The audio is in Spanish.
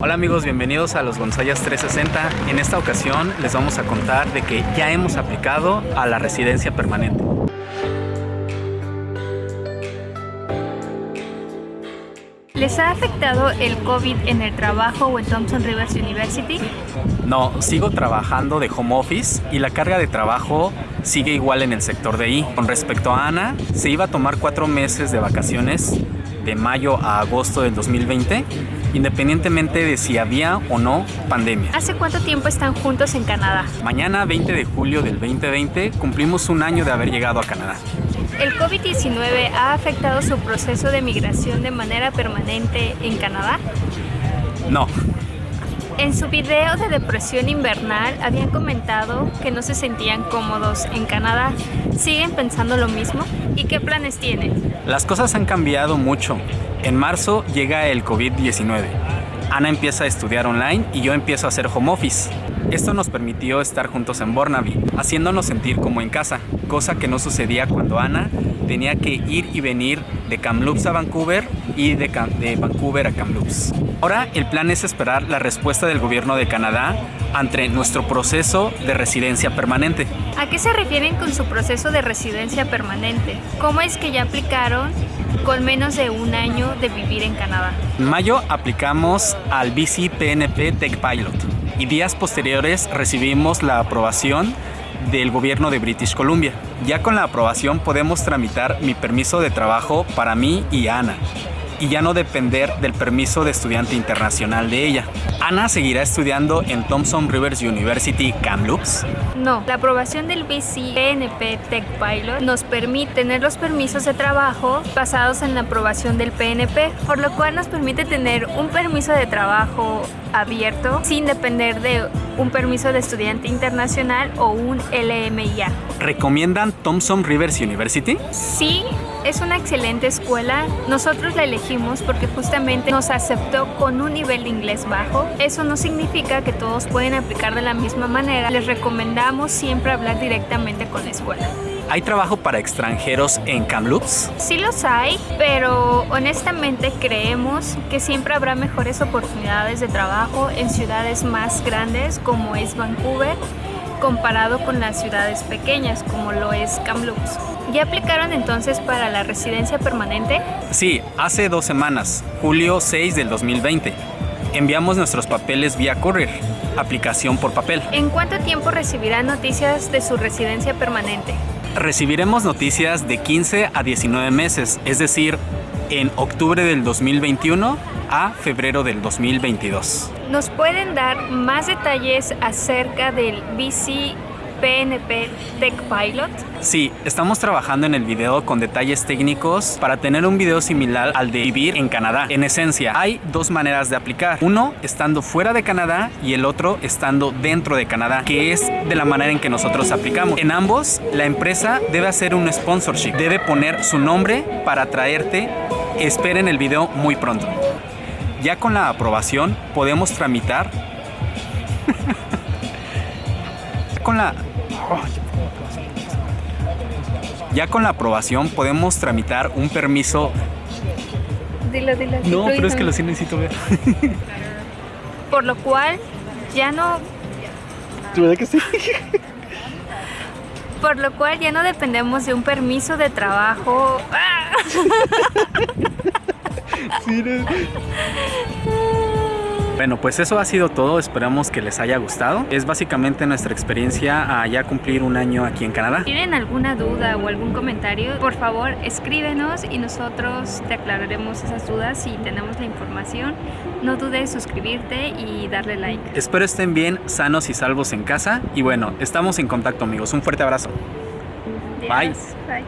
Hola amigos, bienvenidos a los Gonzayas 360. En esta ocasión les vamos a contar de que ya hemos aplicado a la residencia permanente. ¿Les ha afectado el COVID en el trabajo o en Thompson Rivers University? No, sigo trabajando de home office y la carga de trabajo sigue igual en el sector de I. Con respecto a Ana, se iba a tomar cuatro meses de vacaciones de mayo a agosto del 2020, independientemente de si había o no pandemia. ¿Hace cuánto tiempo están juntos en Canadá? Mañana, 20 de julio del 2020, cumplimos un año de haber llegado a Canadá. ¿El COVID-19 ha afectado su proceso de migración de manera permanente en Canadá? No. En su video de depresión invernal habían comentado que no se sentían cómodos en Canadá. ¿Siguen pensando lo mismo? ¿Y qué planes tienen? Las cosas han cambiado mucho. En marzo llega el COVID-19. Ana empieza a estudiar online y yo empiezo a hacer home office. Esto nos permitió estar juntos en Burnaby, haciéndonos sentir como en casa, cosa que no sucedía cuando Ana tenía que ir y venir de Kamloops a Vancouver y de, de, Vancouver a Kamloops. Ahora el plan es esperar la respuesta del gobierno de Canadá ante nuestro proceso de residencia permanente. ¿A qué se refieren con su proceso de residencia permanente? ¿Cómo es que ya aplicaron con menos de un año de vivir en Canadá? En mayo aplicamos al BC PNP Tech Pilot y días posteriores recibimos la aprobación del gobierno de British Columbia. Ya con la aprobación podemos tramitar mi permiso de trabajo para mí y Ana y ya no depender del permiso de estudiante internacional de ella. ¿Ana seguirá estudiando en Thompson Rivers University Kamloops? No, la aprobación del BC PNP Tech Pilot nos permite tener los permisos de trabajo basados en la aprobación del PNP, por lo cual nos permite tener un permiso de trabajo abierto sin depender de un permiso de estudiante internacional o un LMIA. ¿Recomiendan Thompson Rivers University? Sí, es una excelente escuela. Nosotros la elegimos porque justamente nos aceptó con un nivel de inglés bajo. Eso no significa que todos pueden aplicar de la misma manera. Les recomendamos siempre hablar directamente con la escuela. ¿Hay trabajo para extranjeros en Kamloops? Sí los hay, pero honestamente creemos que siempre habrá mejores oportunidades de trabajo en ciudades más grandes como es Vancouver comparado con las ciudades pequeñas como lo es Kamloops. ¿Ya aplicaron entonces para la residencia permanente? Sí, hace dos semanas, julio 6 del 2020. Enviamos nuestros papeles vía courier, aplicación por papel. ¿En cuánto tiempo recibirán noticias de su residencia permanente? Recibiremos noticias de 15 a 19 meses, es decir, en octubre del 2021 a febrero del 2022. ¿Nos pueden dar más detalles acerca del BC PNP Tech Pilot? Sí, estamos trabajando en el video con detalles técnicos para tener un video similar al de vivir en Canadá. En esencia, hay dos maneras de aplicar. Uno estando fuera de Canadá y el otro estando dentro de Canadá, que es de la manera en que nosotros aplicamos. En ambos, la empresa debe hacer un sponsorship, debe poner su nombre para traerte. Esperen el video muy pronto. Ya con la aprobación podemos tramitar con la ya con la aprobación podemos tramitar un permiso. Dilo, dilo, no, pero es que lo sí necesito ver. Por lo cual ya no. ¿Tu verdad que sí? Por lo cual ya no dependemos de un permiso de trabajo. Sí, no. Bueno, pues eso ha sido todo, esperamos que les haya gustado. Es básicamente nuestra experiencia a ya cumplir un año aquí en Canadá. ¿Tienen alguna duda o algún comentario? Por favor, escríbenos y nosotros te aclararemos esas dudas si tenemos la información. No dudes en suscribirte y darle like. Espero estén bien, sanos y salvos en casa. Y bueno, estamos en contacto amigos. Un fuerte abrazo. Bye. Bye.